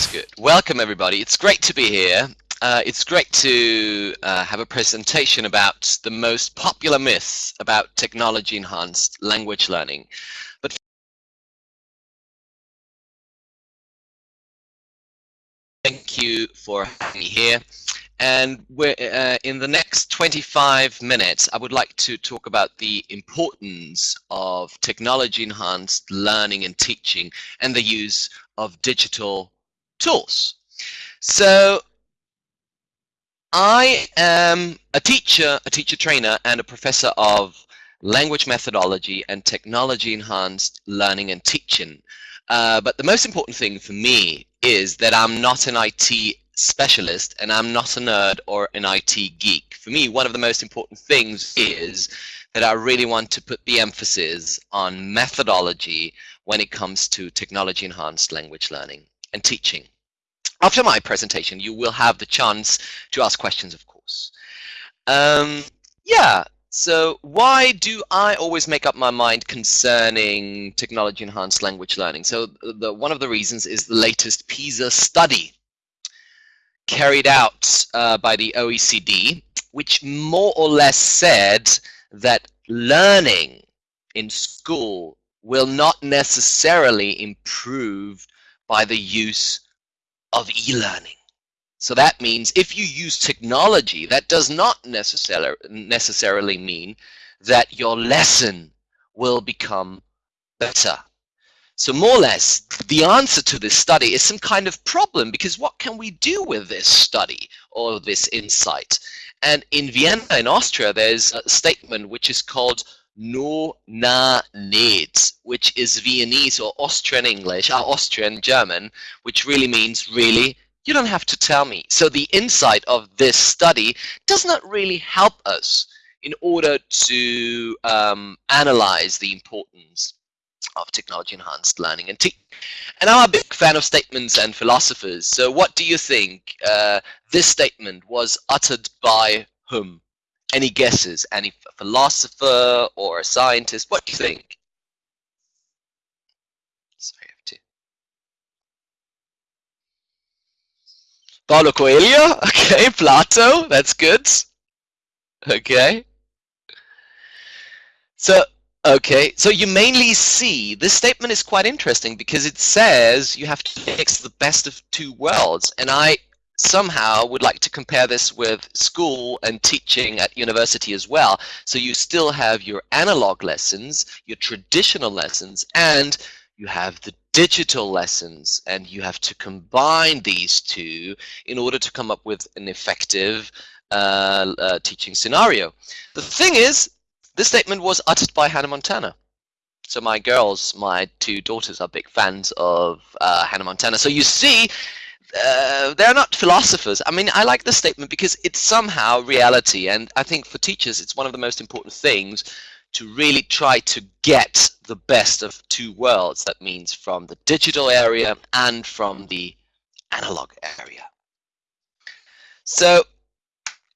That's good. Welcome, everybody. It's great to be here. Uh, it's great to uh, have a presentation about the most popular myths about technology-enhanced language learning. But thank you for having me here. And uh, in the next 25 minutes, I would like to talk about the importance of technology-enhanced learning and teaching and the use of digital tools. So I am a teacher, a teacher trainer, and a professor of language methodology and technology-enhanced learning and teaching. Uh, but the most important thing for me is that I'm not an IT specialist and I'm not a nerd or an IT geek. For me, one of the most important things is that I really want to put the emphasis on methodology when it comes to technology enhanced language learning and teaching. After my presentation, you will have the chance to ask questions, of course. Um, yeah, so why do I always make up my mind concerning technology enhanced language learning? So the, one of the reasons is the latest PISA study carried out uh, by the OECD, which more or less said that learning in school will not necessarily improve by the use of e-learning. So that means if you use technology, that does not necessarily necessarily mean that your lesson will become better. So more or less, the answer to this study is some kind of problem because what can we do with this study or this insight? And in Vienna, in Austria, there's a statement which is called no na nicht, which is Viennese or Austrian English, or uh, Austrian German, which really means really, you don't have to tell me. So the insight of this study does not really help us in order to um, analyze the importance of technology enhanced learning and teaching. And I'm a big fan of statements and philosophers. So what do you think uh, this statement was uttered by whom? Any guesses? Any philosopher or a scientist? What do you think? Sorry, I have to. Paulo Coelho? Okay, Plato, that's good. Okay. So Okay, so you mainly see this statement is quite interesting because it says you have to mix the best of two worlds, and I somehow would like to compare this with school and teaching at university as well. So you still have your analog lessons, your traditional lessons, and you have the digital lessons, and you have to combine these two in order to come up with an effective uh, uh, teaching scenario. The thing is, this statement was uttered by Hannah Montana. So my girls, my two daughters, are big fans of uh, Hannah Montana. So you see, uh, they're not philosophers. I mean, I like this statement because it's somehow reality. And I think for teachers, it's one of the most important things to really try to get the best of two worlds. That means from the digital area and from the analog area. So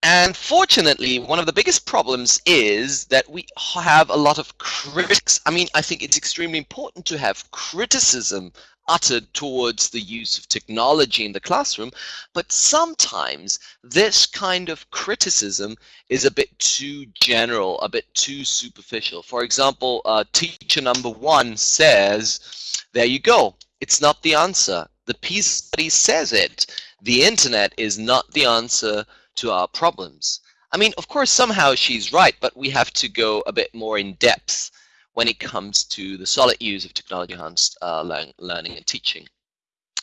and fortunately, one of the biggest problems is that we have a lot of critics. I mean, I think it's extremely important to have criticism uttered towards the use of technology in the classroom, but sometimes this kind of criticism is a bit too general, a bit too superficial. For example, uh, teacher number one says, there you go, it's not the answer. The PISA study says it. The internet is not the answer to our problems. I mean, of course, somehow she's right, but we have to go a bit more in depth when it comes to the solid use of technology-enhanced uh, learn learning and teaching.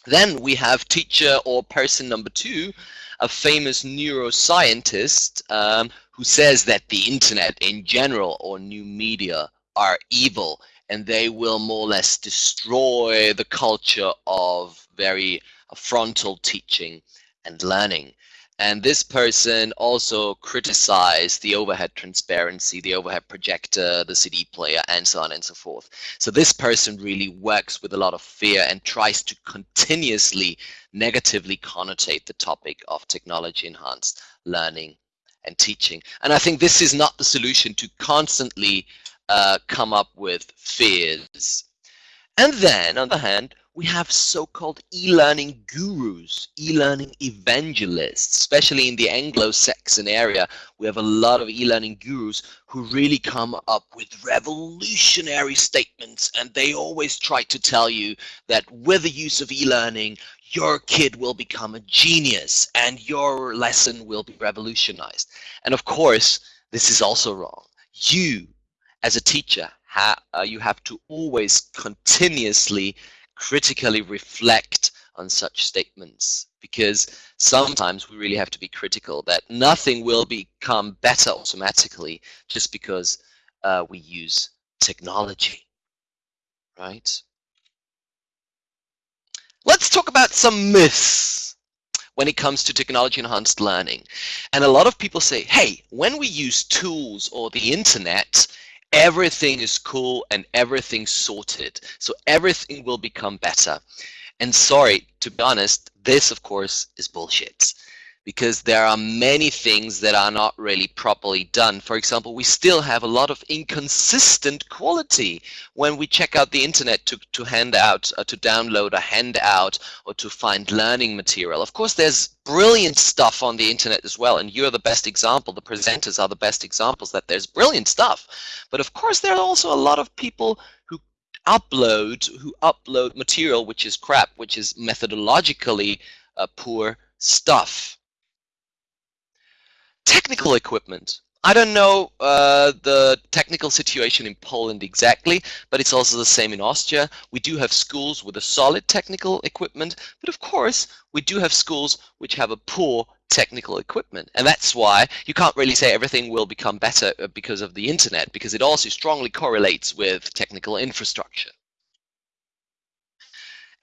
Then we have teacher or person number two, a famous neuroscientist um, who says that the internet in general or new media are evil and they will more or less destroy the culture of very frontal teaching and learning. And this person also criticized the overhead transparency, the overhead projector, the CD player, and so on and so forth. So this person really works with a lot of fear and tries to continuously negatively connotate the topic of technology enhanced learning and teaching. And I think this is not the solution to constantly uh, come up with fears. And then, on the hand, we have so-called e-learning gurus, e-learning evangelists, especially in the Anglo-Saxon area. We have a lot of e-learning gurus who really come up with revolutionary statements and they always try to tell you that with the use of e-learning, your kid will become a genius and your lesson will be revolutionized. And of course, this is also wrong. You, as a teacher, ha uh, you have to always continuously critically reflect on such statements because sometimes we really have to be critical that nothing will become better automatically just because uh, we use technology, right? Let's talk about some myths when it comes to technology enhanced learning. And a lot of people say, hey, when we use tools or the internet, everything is cool and everything's sorted. So everything will become better. And sorry, to be honest, this of course is bullshit because there are many things that are not really properly done. For example, we still have a lot of inconsistent quality when we check out the internet to, to hand out, uh, to download a handout or to find learning material. Of course, there's brilliant stuff on the internet as well, and you're the best example. The presenters are the best examples that there's brilliant stuff. But of course, there are also a lot of people who upload who upload material which is crap, which is methodologically uh, poor stuff technical equipment. I don't know uh, the technical situation in Poland exactly, but it's also the same in Austria. We do have schools with a solid technical equipment, but of course we do have schools which have a poor technical equipment. And that's why you can't really say everything will become better uh, because of the internet, because it also strongly correlates with technical infrastructure.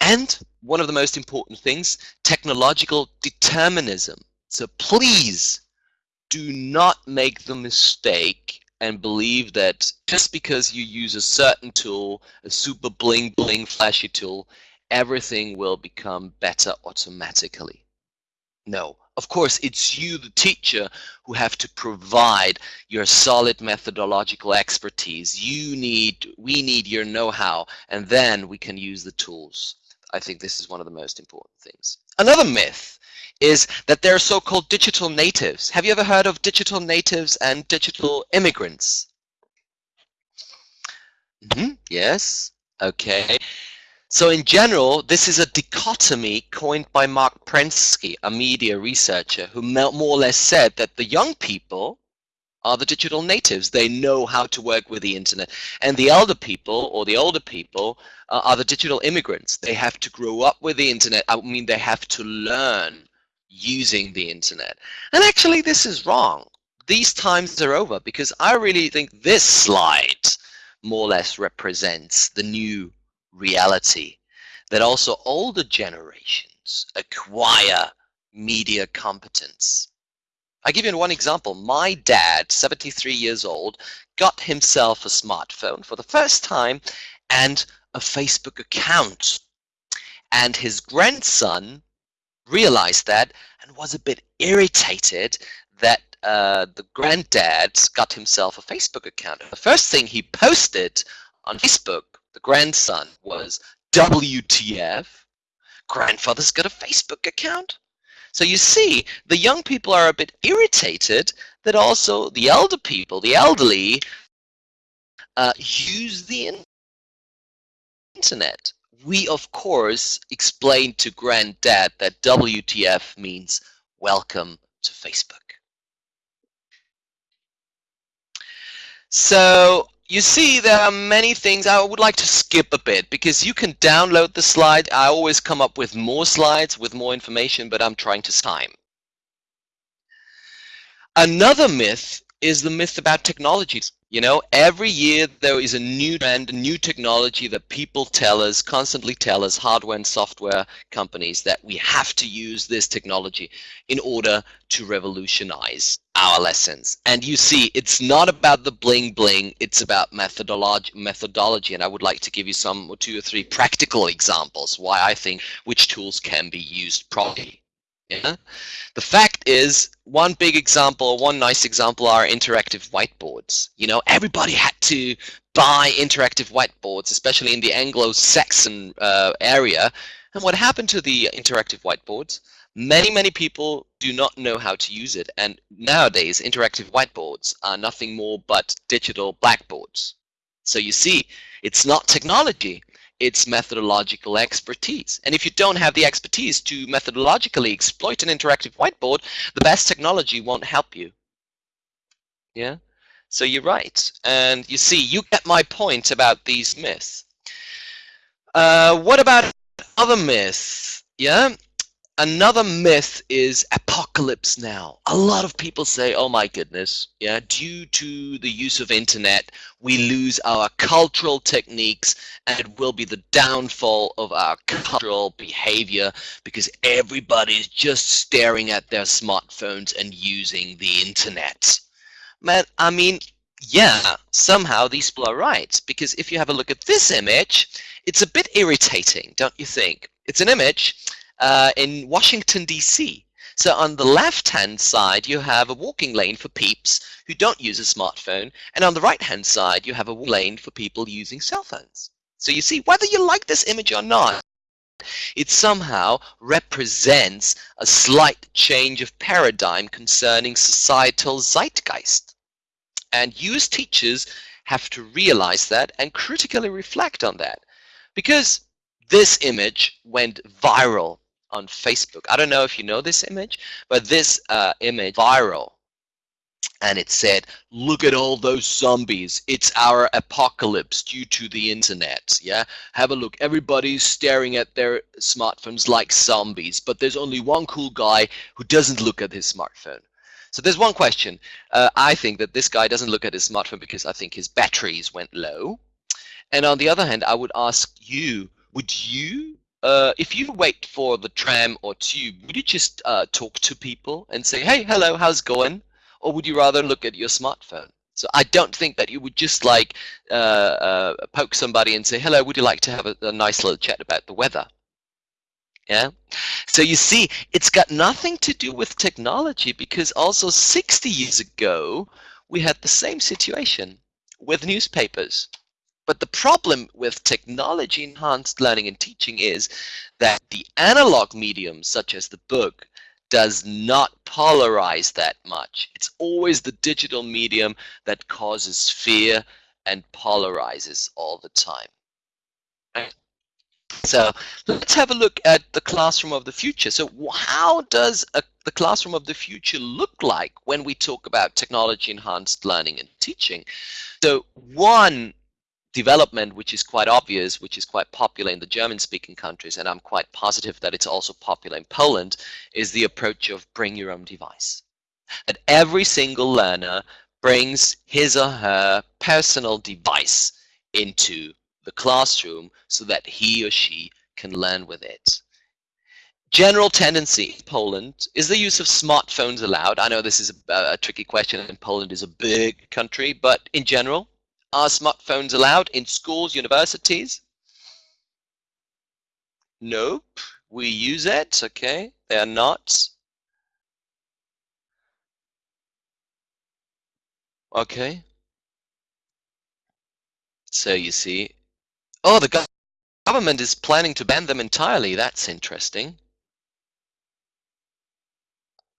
And one of the most important things, technological determinism. So please do not make the mistake and believe that just because you use a certain tool, a super bling bling flashy tool, everything will become better automatically. No, of course, it's you, the teacher, who have to provide your solid methodological expertise. You need, we need your know-how, and then we can use the tools. I think this is one of the most important things. Another myth is that there are so-called digital natives. Have you ever heard of digital natives and digital immigrants? Mm -hmm. Yes. Okay. So in general, this is a dichotomy coined by Marc Prensky, a media researcher, who more or less said that the young people are the digital natives. They know how to work with the internet. And the elder people or the older people uh, are the digital immigrants. They have to grow up with the internet. I mean, they have to learn using the internet. And actually, this is wrong. These times are over because I really think this slide more or less represents the new reality that also older generations acquire media competence. I give you one example. My dad, 73 years old, got himself a smartphone for the first time and a Facebook account. And his grandson realized that and was a bit irritated that uh, the granddad got himself a Facebook account. The first thing he posted on Facebook, the grandson, was WTF, grandfather's got a Facebook account? So you see, the young people are a bit irritated that also the elder people, the elderly, uh, use the internet we of course explained to granddad that WTF means welcome to Facebook. So you see there are many things I would like to skip a bit because you can download the slide. I always come up with more slides with more information, but I'm trying to time. Another myth is the myth about technologies. You know, every year there is a new trend, a new technology that people tell us, constantly tell us, hardware and software companies, that we have to use this technology in order to revolutionize our lessons. And you see, it's not about the bling bling, it's about methodology, methodology. And I would like to give you some two or three practical examples why I think which tools can be used properly. Yeah? The fact is one big example, one nice example are interactive whiteboards. You know, everybody had to buy interactive whiteboards, especially in the Anglo-Saxon uh, area. And what happened to the interactive whiteboards? Many, many people do not know how to use it. And nowadays, interactive whiteboards are nothing more but digital blackboards. So you see, it's not technology, it's methodological expertise. And if you don't have the expertise to methodologically exploit an interactive whiteboard, the best technology won't help you. Yeah? So you're right. And you see, you get my point about these myths. Uh, what about other myths? Yeah? Another myth is apocalypse now. A lot of people say, oh my goodness, yeah, due to the use of internet, we lose our cultural techniques and it will be the downfall of our cultural behavior because everybody's just staring at their smartphones and using the internet. Man, I mean, yeah, somehow these people are right because if you have a look at this image, it's a bit irritating, don't you think? It's an image uh, in Washington, D.C. So on the left-hand side, you have a walking lane for peeps who don't use a smartphone. And on the right-hand side, you have a lane for people using cell phones. So you see, whether you like this image or not, it somehow represents a slight change of paradigm concerning societal zeitgeist. And you as teachers have to realize that and critically reflect on that. Because this image went viral on Facebook. I don't know if you know this image, but this uh, image viral. And it said, look at all those zombies. It's our apocalypse due to the internet. Yeah, have a look. Everybody's staring at their smartphones like zombies, but there's only one cool guy who doesn't look at his smartphone. So there's one question. Uh, I think that this guy doesn't look at his smartphone because I think his batteries went low. And on the other hand, I would ask you, would you uh, if you wait for the tram or tube, would you just uh, talk to people and say, hey, hello, how's it going? Or would you rather look at your smartphone? So I don't think that you would just like uh, uh poke somebody and say, hello, would you like to have a, a nice little chat about the weather? Yeah. So you see, it's got nothing to do with technology because also 60 years ago, we had the same situation with newspapers. But the problem with technology enhanced learning and teaching is that the analog medium, such as the book, does not polarize that much. It's always the digital medium that causes fear and polarizes all the time. So let's have a look at the classroom of the future. So how does a, the classroom of the future look like when we talk about technology enhanced learning and teaching? So one development which is quite obvious, which is quite popular in the German-speaking countries, and I'm quite positive that it's also popular in Poland, is the approach of bring your own device. That every single learner brings his or her personal device into the classroom so that he or she can learn with it. General tendency in Poland, is the use of smartphones allowed? I know this is a, a tricky question and Poland is a big country, but in general, are smartphones allowed in schools, universities? Nope. We use it, okay. They are not. Okay. So you see, oh, the government is planning to ban them entirely. That's interesting.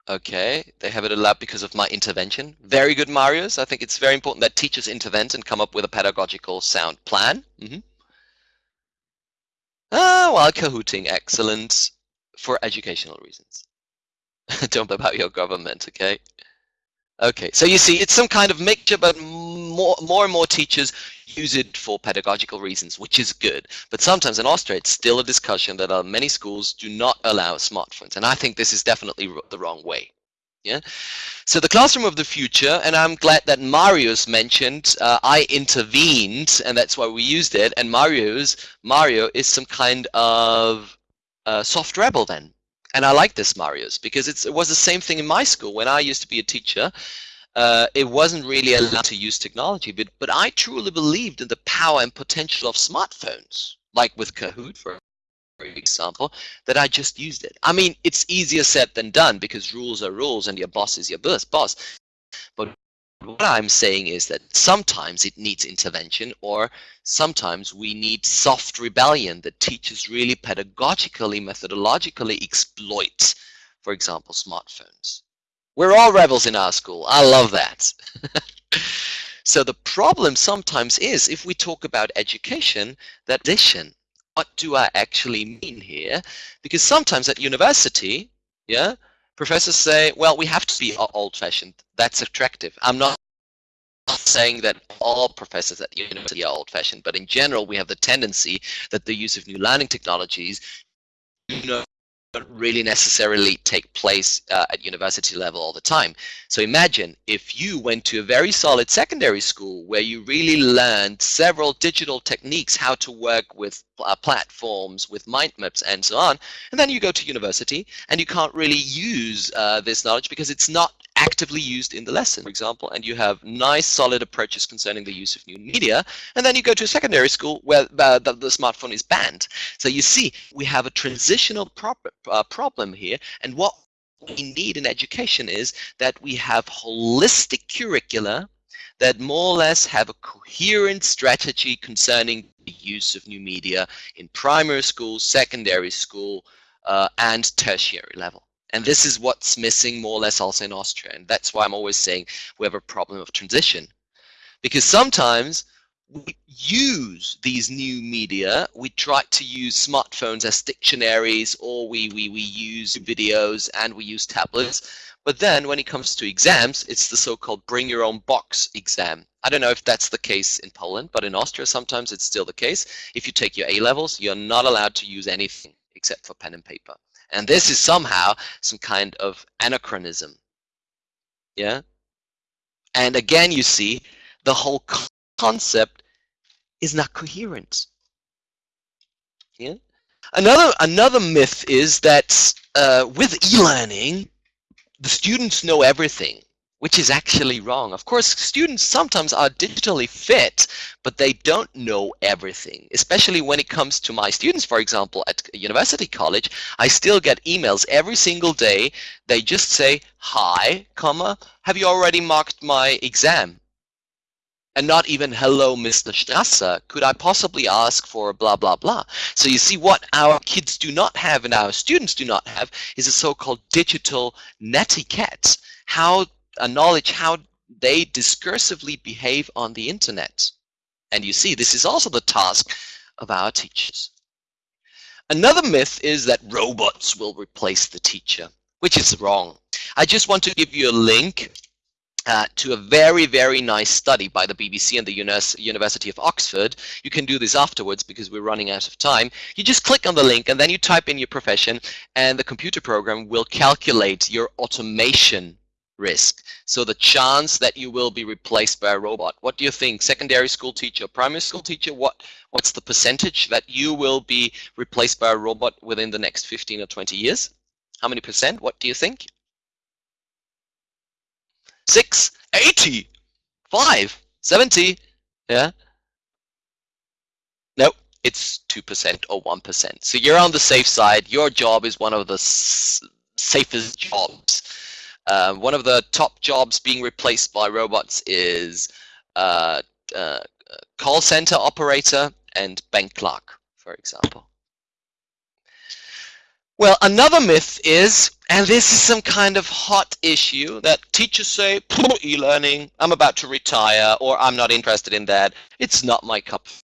Okay, they have it allowed because of my intervention. Very good, Marius. I think it's very important that teachers intervene and come up with a pedagogical sound plan. Mm -hmm. Ah, while Kahooting, excellent for educational reasons. Don't about your government, okay? Okay, so you see, it's some kind of mixture, but more, more and more teachers use it for pedagogical reasons, which is good. But sometimes in Austria, it's still a discussion that uh, many schools do not allow smartphones. And I think this is definitely the wrong way. Yeah. So the classroom of the future, and I'm glad that Marius mentioned, uh, I intervened, and that's why we used it. And Marius, Mario is some kind of uh, soft rebel then. And I like this Marius because it was the same thing in my school when I used to be a teacher uh, it wasn't really allowed to use technology, but, but I truly believed in the power and potential of smartphones, like with Kahoot, for example, that I just used it. I mean, it's easier said than done because rules are rules and your boss is your boss. boss. But what I'm saying is that sometimes it needs intervention or sometimes we need soft rebellion that teachers really pedagogically, methodologically exploit, for example, smartphones. We're all rebels in our school. I love that. so the problem sometimes is if we talk about education, that addition, what do I actually mean here? Because sometimes at university, yeah, professors say, well, we have to be old-fashioned. That's attractive. I'm not saying that all professors at the university are old-fashioned, but in general, we have the tendency that the use of new learning technologies you know, really necessarily take place uh, at university level all the time. So imagine if you went to a very solid secondary school where you really learned several digital techniques, how to work with uh, platforms, with mind maps and so on, and then you go to university and you can't really use uh, this knowledge because it's not actively used in the lesson, for example, and you have nice solid approaches concerning the use of new media, and then you go to a secondary school where uh, the, the, smartphone is banned. So you see, we have a transitional uh, problem here, and what we need in education is that we have holistic curricula that more or less have a coherent strategy concerning the use of new media in primary school, secondary school, uh, and tertiary level. And this is what's missing more or less also in Austria. And that's why I'm always saying we have a problem of transition. Because sometimes we use these new media, we try to use smartphones as dictionaries or we, we, we use videos and we use tablets. But then when it comes to exams, it's the so-called bring your own box exam. I don't know if that's the case in Poland, but in Austria sometimes it's still the case. If you take your A-levels, you're not allowed to use anything except for pen and paper. And this is somehow some kind of anachronism. Yeah? And again, you see, the whole concept is not coherent. Yeah? Another, another myth is that uh, with e-learning, the students know everything which is actually wrong. Of course, students sometimes are digitally fit, but they don't know everything, especially when it comes to my students, for example, at university college, I still get emails every single day. They just say, hi, comma, have you already marked my exam? And not even, hello, Mr. Strasser, could I possibly ask for blah, blah, blah. So you see what our kids do not have and our students do not have is a so-called digital netiquette. How a knowledge how they discursively behave on the internet. And you see, this is also the task of our teachers. Another myth is that robots will replace the teacher, which is wrong. I just want to give you a link uh, to a very, very nice study by the BBC and the University of Oxford. You can do this afterwards because we're running out of time. You just click on the link and then you type in your profession and the computer program will calculate your automation risk. So the chance that you will be replaced by a robot. What do you think? Secondary school teacher, primary school teacher, what what's the percentage that you will be replaced by a robot within the next 15 or 20 years? How many percent? What do you think? Six, 80, five, 70, yeah? No, it's 2% or 1%. So you're on the safe side. Your job is one of the safest jobs uh, one of the top jobs being replaced by robots is uh, uh, call center operator and bank clerk, for example. Well, another myth is, and this is some kind of hot issue, that teachers say, e-learning, I'm about to retire, or I'm not interested in that. It's not my cup of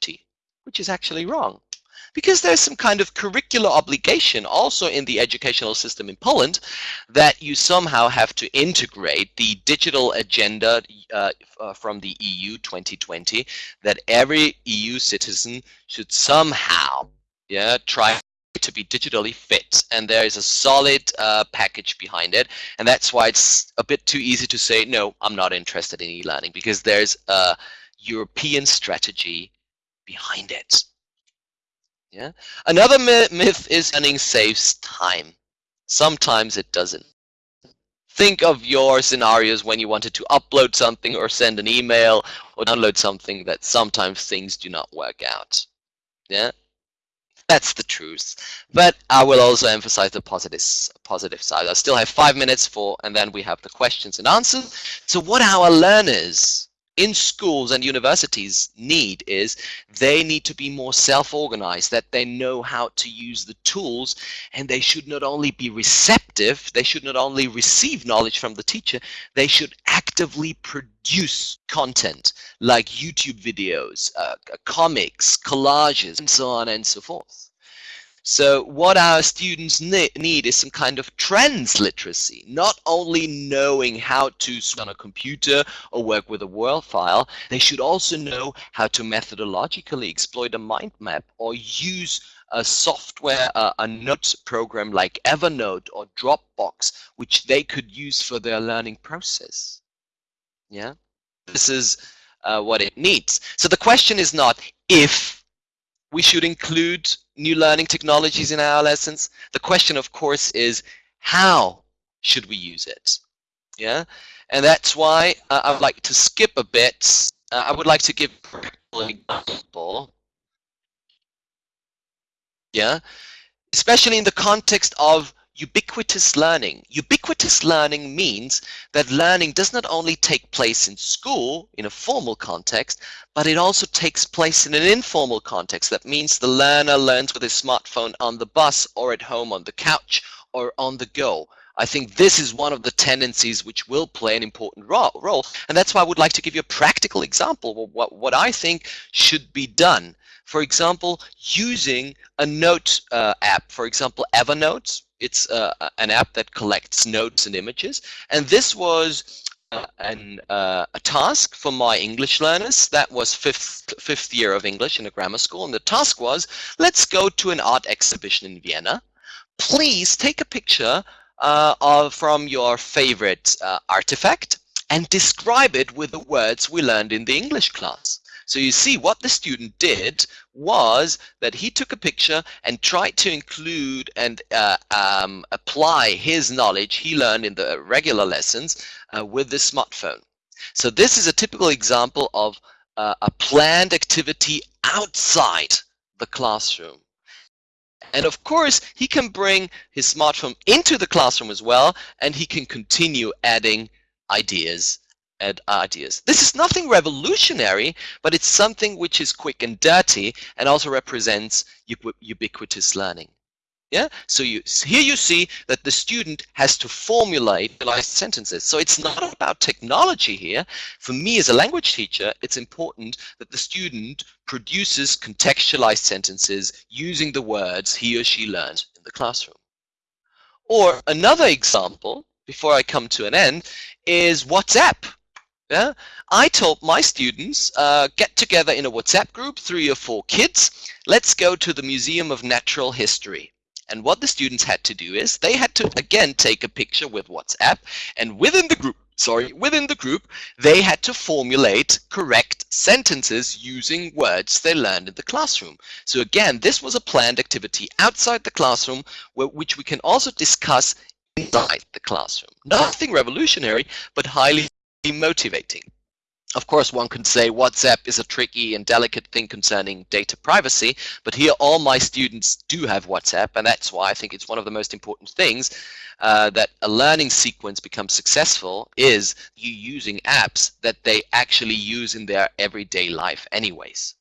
tea, which is actually wrong because there's some kind of curricular obligation also in the educational system in Poland that you somehow have to integrate the digital agenda uh, uh, from the EU 2020 that every EU citizen should somehow yeah, try to be digitally fit. And there is a solid uh, package behind it. And that's why it's a bit too easy to say no I'm not interested in e-learning because there's a European strategy behind it yeah. Another myth is learning saves time. Sometimes it doesn't. Think of your scenarios when you wanted to upload something or send an email or download something that sometimes things do not work out. Yeah. That's the truth. But I will also emphasize the positive, positive side. I still have five minutes for, and then we have the questions and answers. So what are our learners in schools and universities need is they need to be more self-organized, that they know how to use the tools, and they should not only be receptive, they should not only receive knowledge from the teacher, they should actively produce content like YouTube videos, uh, comics, collages, and so on and so forth. So what our students need is some kind of transliteracy, not only knowing how to on a computer or work with a Word file, they should also know how to methodologically exploit a mind map or use a software, a note program like Evernote or Dropbox, which they could use for their learning process. Yeah, this is uh, what it needs. So the question is not if we should include new learning technologies in our lessons. The question, of course, is how should we use it? Yeah, and that's why uh, I would like to skip a bit. Uh, I would like to give an example. Yeah, especially in the context of ubiquitous learning. Ubiquitous learning means that learning does not only take place in school in a formal context, but it also takes place in an informal context. That means the learner learns with his smartphone on the bus or at home on the couch or on the go. I think this is one of the tendencies which will play an important role. And that's why I would like to give you a practical example of what, what I think should be done. For example, using a note uh, app, for example, Evernote, it's uh, an app that collects notes and images. And this was uh, an, uh, a task for my English learners. That was fifth, fifth year of English in a grammar school. And the task was, let's go to an art exhibition in Vienna. Please take a picture uh, of, from your favorite uh, artifact and describe it with the words we learned in the English class. So you see what the student did was that he took a picture and tried to include and uh, um, apply his knowledge he learned in the regular lessons uh, with the smartphone. So this is a typical example of uh, a planned activity outside the classroom. And of course, he can bring his smartphone into the classroom as well, and he can continue adding ideas and ideas. This is nothing revolutionary, but it's something which is quick and dirty and also represents ubiquitous learning. Yeah, so you here you see that the student has to formulate sentences. So it's not about technology here. For me as a language teacher, it's important that the student produces contextualized sentences using the words he or she learned in the classroom. Or another example, before I come to an end, is WhatsApp. Yeah? I told my students, uh, get together in a WhatsApp group, three or four kids, let's go to the Museum of Natural History. And what the students had to do is they had to, again, take a picture with WhatsApp, and within the group, sorry, within the group, they had to formulate correct sentences using words they learned in the classroom. So again, this was a planned activity outside the classroom, which we can also discuss inside the classroom. Nothing revolutionary, but highly motivating. Of course, one could say WhatsApp is a tricky and delicate thing concerning data privacy, but here all my students do have WhatsApp, and that's why I think it's one of the most important things uh, that a learning sequence becomes successful is you using apps that they actually use in their everyday life anyways.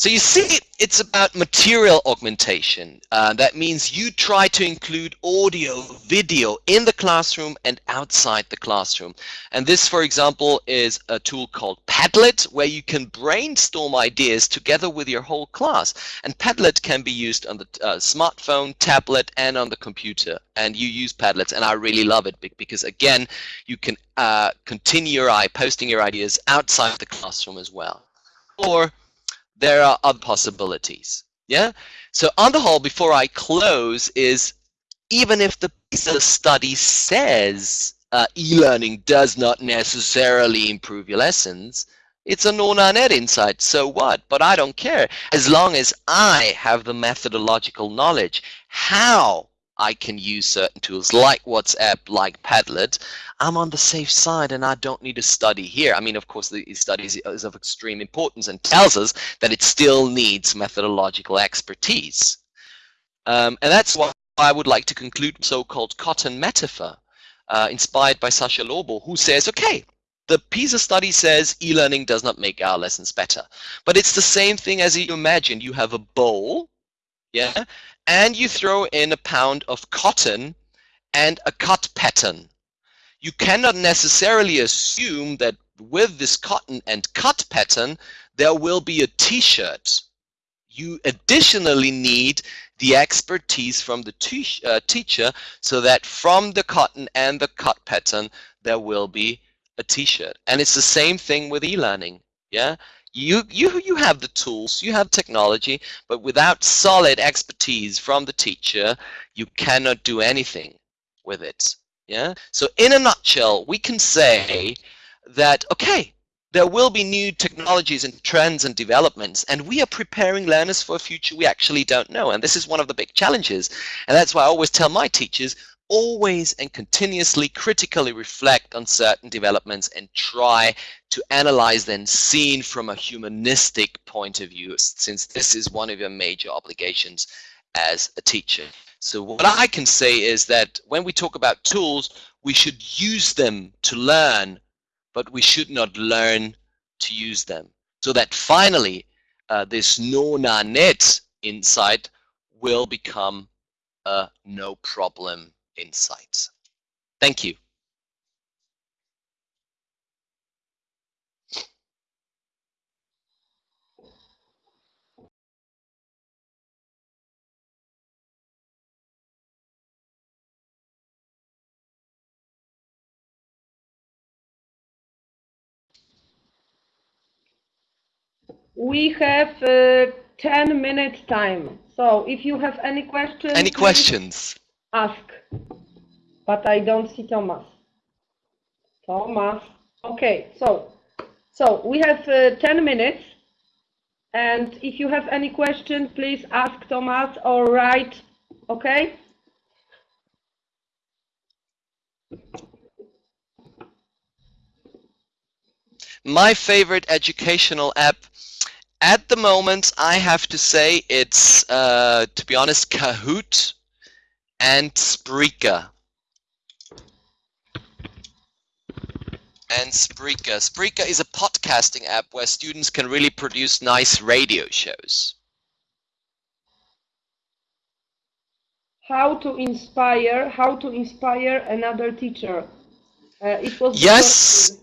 So you see, it's about material augmentation. Uh, that means you try to include audio, video in the classroom and outside the classroom. And this, for example, is a tool called Padlet, where you can brainstorm ideas together with your whole class. And Padlet can be used on the uh, smartphone, tablet, and on the computer. And you use Padlets, and I really love it because, again, you can uh, continue your eye, posting your ideas outside the classroom as well. Or there are other possibilities. Yeah. So on the whole, before I close, is even if the PISA study says uh, e-learning does not necessarily improve your lessons, it's a non-net insight. So what? But I don't care. As long as I have the methodological knowledge, how I can use certain tools like WhatsApp, like Padlet, I'm on the safe side and I don't need to study here. I mean, of course, the study is of extreme importance and tells us that it still needs methodological expertise. Um, and that's why I would like to conclude so-called cotton metaphor, uh, inspired by Sascha Lobo, who says, okay, the PISA study says e-learning does not make our lessons better. But it's the same thing as you imagine. You have a bowl, yeah, and you throw in a pound of cotton and a cut pattern you cannot necessarily assume that with this cotton and cut pattern, there will be a t-shirt. You additionally need the expertise from the uh, teacher so that from the cotton and the cut pattern, there will be a t-shirt. And it's the same thing with e-learning. Yeah, you, you, you have the tools, you have technology, but without solid expertise from the teacher, you cannot do anything with it. Yeah. So in a nutshell, we can say that okay, there will be new technologies and trends and developments, and we are preparing learners for a future we actually don't know. And this is one of the big challenges. And that's why I always tell my teachers, always and continuously critically reflect on certain developments and try to analyze them seen from a humanistic point of view, since this is one of your major obligations as a teacher. So what I can say is that when we talk about tools, we should use them to learn, but we should not learn to use them. So that finally, uh, this no-na net insight will become a no problem insight. Thank you. we have uh, 10 minutes time. So if you have any questions, any questions, ask. But I don't see Thomas. Thomas. Okay, so so we have uh, 10 minutes. And if you have any questions, please ask Thomas or write. Okay? My favorite educational app at the moment, I have to say it's, uh, to be honest, Kahoot and Spreaker. And Spreaker. Spreaker is a podcasting app where students can really produce nice radio shows. How to inspire, how to inspire another teacher. Uh, it was yes.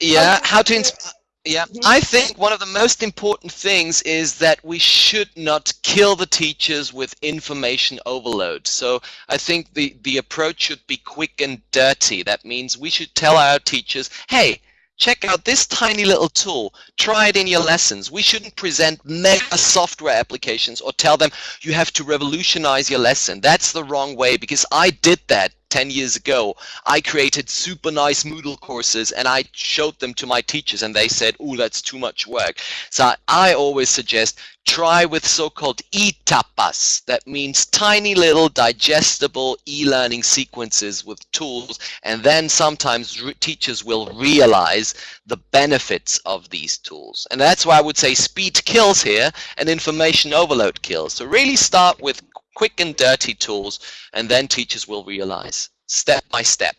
Yeah, how to inspire yeah, mm-hmm. I think one of the most important things is that we should not kill the teachers with information overload. So I think the, the approach should be quick and dirty. That means we should tell our teachers, hey, check out this tiny little tool. Try it in your lessons. We shouldn't present mega software applications or tell them you have to revolutionize your lesson. That's the wrong way because I did that 10 years ago, I created super nice Moodle courses and I showed them to my teachers and they said, oh, that's too much work. So I always suggest try with so-called e-tapas. That means tiny little digestible e-learning sequences with tools and then sometimes teachers will realize the benefits of these tools. And that's why I would say speed kills here and information overload kills. So really start with quick and dirty tools, and then teachers will realize step by step.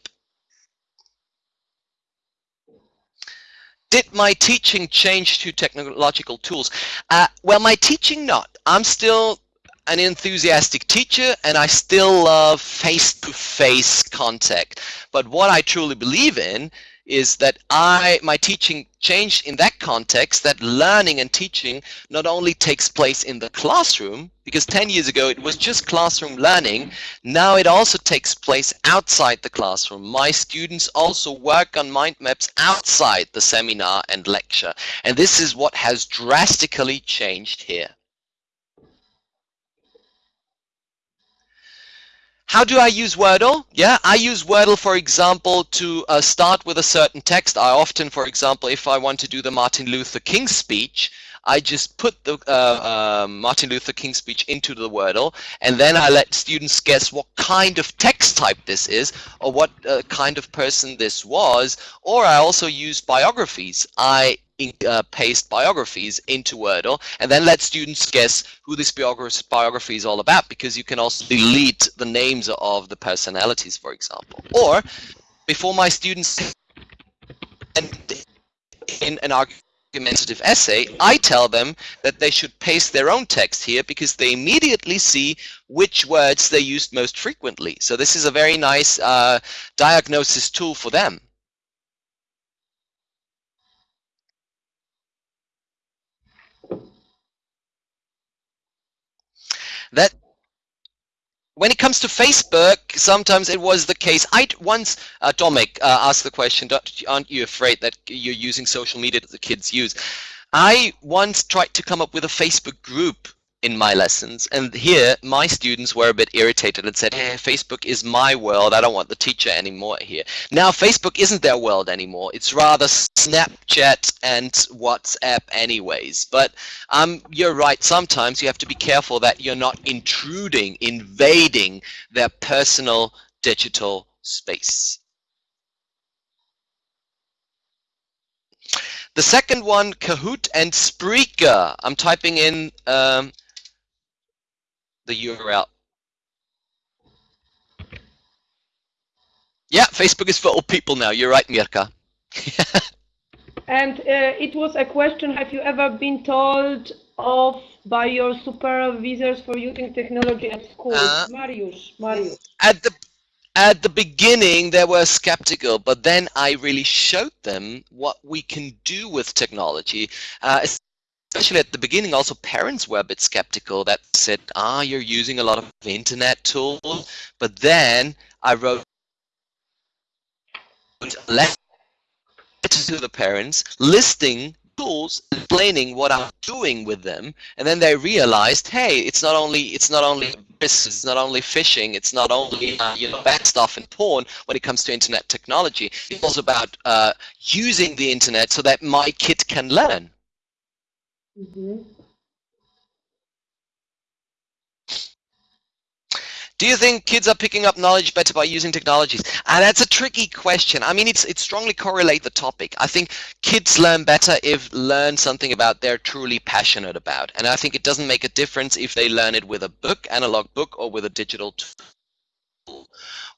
Did my teaching change to technological tools? Uh, well, my teaching not. I'm still an enthusiastic teacher and I still love face-to-face -face contact. But what I truly believe in is that I my teaching changed in that context that learning and teaching not only takes place in the classroom because 10 years ago it was just classroom learning now it also takes place outside the classroom. My students also work on mind maps outside the seminar and lecture. And this is what has drastically changed here How do I use Wordle? Yeah, I use Wordle, for example, to uh, start with a certain text. I often, for example, if I want to do the Martin Luther King speech, I just put the uh, uh, Martin Luther King speech into the Wordle, and then I let students guess what kind of text type this is, or what uh, kind of person this was, or I also use biographies. I uh, paste biographies into Wordle and then let students guess who this biography is all about because you can also delete the names of the personalities, for example. Or before my students and in an argumentative essay, I tell them that they should paste their own text here because they immediately see which words they used most frequently. So this is a very nice uh, diagnosis tool for them. That when it comes to Facebook, sometimes it was the case. I once, uh, Domic uh, asked the question, aren't you afraid that you're using social media that the kids use? I once tried to come up with a Facebook group in my lessons. And here, my students were a bit irritated and said, hey, Facebook is my world. I don't want the teacher anymore here. Now, Facebook isn't their world anymore. It's rather Snapchat and WhatsApp anyways. But um, you're right. Sometimes you have to be careful that you're not intruding, invading their personal digital space. The second one, Kahoot and Spreaker. I'm typing in um, the URL. Yeah, Facebook is for all people now. You're right, Mirka. and uh, it was a question, have you ever been told off by your supervisors for using technology at school? Uh, Marius, Marius. At the at the beginning they were skeptical but then I really showed them what we can do with technology uh, especially at the beginning also parents were a bit skeptical that said ah you're using a lot of internet tools. But then I wrote a letter to the parents listing tools explaining what I'm doing with them. And then they realized hey it's not only it's not only it's not only phishing it's not only uh, you know bad stuff and porn when it comes to internet technology. It's also about uh, using the internet so that my kid can learn mm -hmm. Do you think kids are picking up knowledge better by using technologies? And that's a tricky question. I mean, it's it strongly correlate the topic. I think kids learn better if learn something about they're truly passionate about. And I think it doesn't make a difference if they learn it with a book, analog book, or with a digital.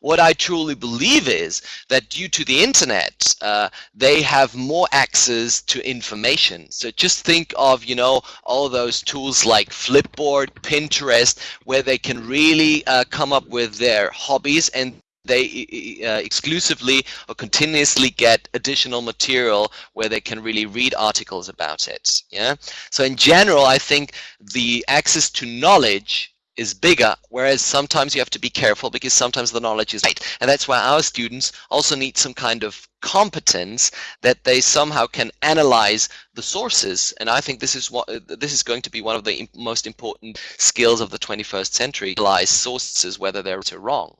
What I truly believe is that due to the internet, uh, they have more access to information. So just think of, you know, all those tools like Flipboard, Pinterest, where they can really uh, come up with their hobbies and they uh, exclusively or continuously get additional material where they can really read articles about it. Yeah. So in general, I think the access to knowledge is bigger, whereas sometimes you have to be careful because sometimes the knowledge is right. And that's why our students also need some kind of competence that they somehow can analyze the sources. And I think this is what this is going to be one of the most important skills of the 21st century, analyze sources, whether they're right or wrong.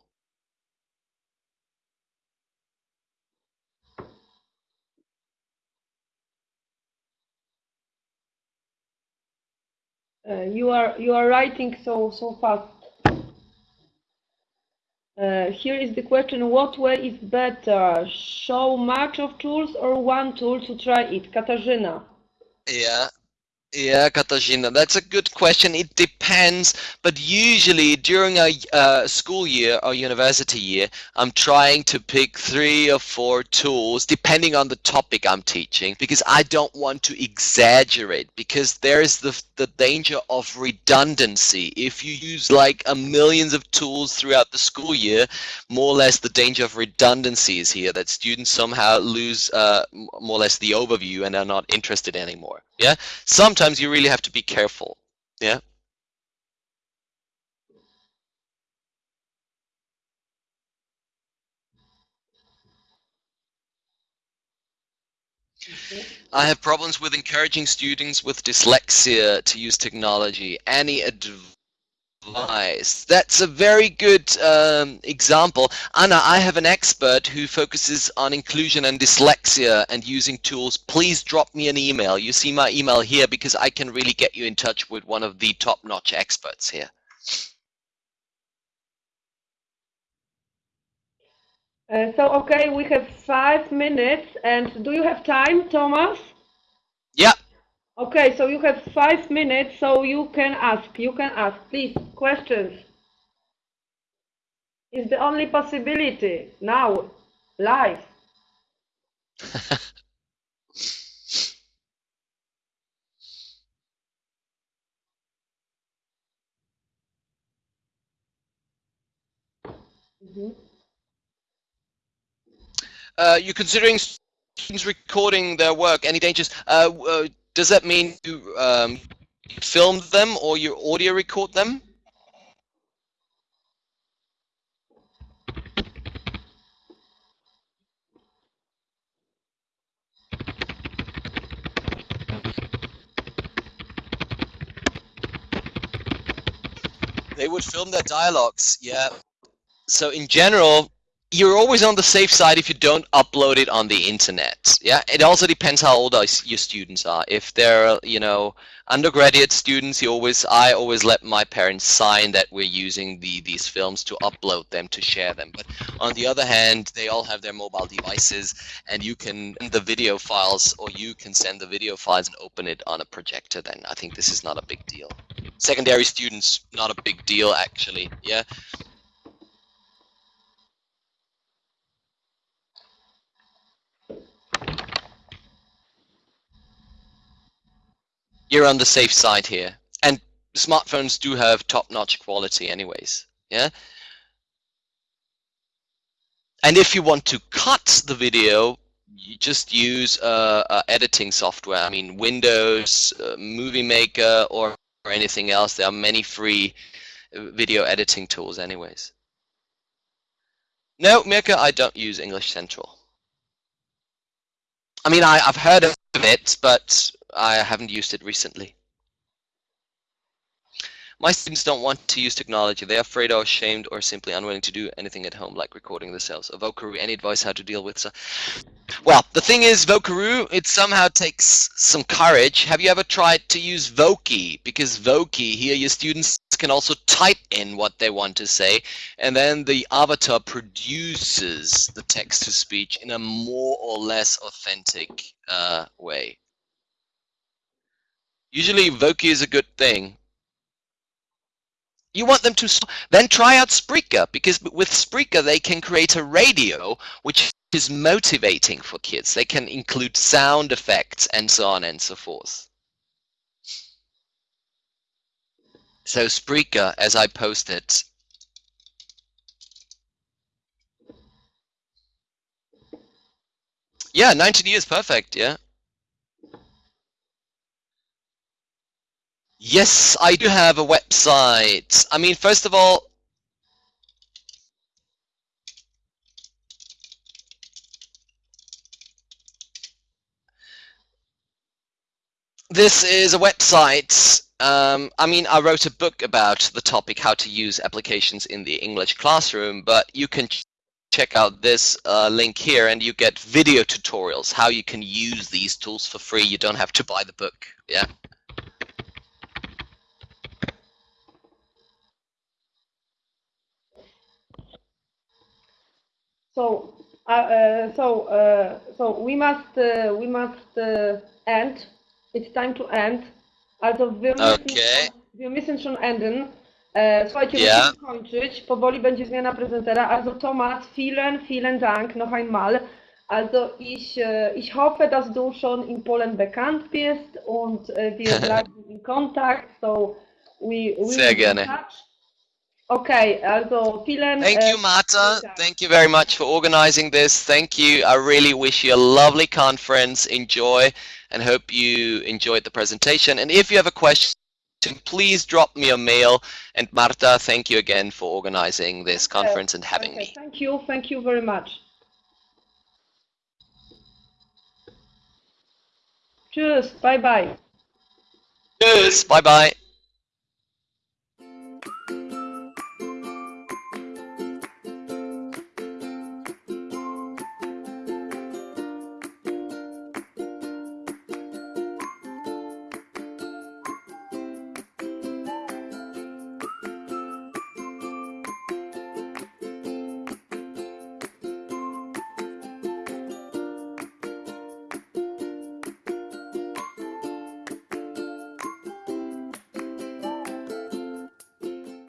Uh, you are you are writing so so fast. Uh, here is the question: What way is better? Show much of tools or one tool to try it? Katarzyna. Yeah, yeah, Katarzyna, that's a good question. It depends, but usually during a uh, school year or university year, I'm trying to pick three or four tools depending on the topic I'm teaching because I don't want to exaggerate because there is the, the danger of redundancy. If you use like a millions of tools throughout the school year, more or less the danger of redundancy is here, that students somehow lose uh, more or less the overview and are not interested anymore. Yeah, sometimes you really have to be careful. Yeah. I have problems with encouraging students with dyslexia to use technology. Any advice device. That's a very good um, example. Anna, I have an expert who focuses on inclusion and dyslexia and using tools. Please drop me an email. You see my email here because I can really get you in touch with one of the top-notch experts here. Uh, so, okay, we have five minutes. And do you have time, Thomas? Yeah. Okay, so you have five minutes, so you can ask. You can ask, please, questions. It's the only possibility now, live. mm -hmm. uh, you're considering students recording their work. Any dangers? Uh, uh, does that mean you um, film them or you audio record them? They would film their dialogues, yeah. So in general, you're always on the safe side if you don't upload it on the internet. Yeah, it also depends how old your students are. If they're, you know, undergraduate students, you always, I always let my parents sign that we're using the these films to upload them to share them. But on the other hand, they all have their mobile devices, and you can the video files, or you can send the video files and open it on a projector. Then I think this is not a big deal. Secondary students, not a big deal actually. Yeah. You're on the safe side here. And smartphones do have top-notch quality anyways. Yeah. And if you want to cut the video, you just use uh, uh, editing software. I mean, Windows, uh, Movie Maker, or, or anything else. There are many free uh, video editing tools anyways. No, Mirka, I don't use English Central. I mean, I, I've heard of it, but I haven't used it recently. My students don't want to use technology. They're afraid or ashamed or simply unwilling to do anything at home, like recording themselves. Of Vocaroo, any advice how to deal with so Well, the thing is, Vocaroo, it somehow takes some courage. Have you ever tried to use Voki? Because Voki, here your students can also type in what they want to say, and then the avatar produces the text-to-speech in a more or less authentic uh, way. Usually Voki is a good thing. You want them to then try out Spreaker because with Spreaker they can create a radio which is motivating for kids. They can include sound effects and so on and so forth. So Spreaker, as I posted, yeah, 19 years, perfect, yeah. Yes, I do have a website. I mean, first of all, this is a website. Um, I mean, I wrote a book about the topic, how to use applications in the English classroom, but you can ch check out this uh, link here and you get video tutorials, how you can use these tools for free. You don't have to buy the book. Yeah. So, uh, uh, so, uh, so we must, we must end. It's time to end. Also wir müssen, okay. wir müssen schon enden. E, słuchajcie, yeah. musimy kończyć. Powoli będzie zmiana prezentera. Also Thomas, vielen, vielen Dank noch einmal. Also ich, ich hoffe, dass du schon in Polen bekannt bist und wir bleiben in Kontakt. So we, we Sehr gerne. Touch. Okay, also vielen Thank äh, you, Marta. Thank you very much for organizing this. Thank you. I really wish you a lovely conference. Enjoy and hope you enjoyed the presentation. And if you have a question, please drop me a mail. And Marta, thank you again for organizing this conference and having okay, me. Thank you. Thank you very much. Cheers. Bye-bye. Cheers. Bye-bye.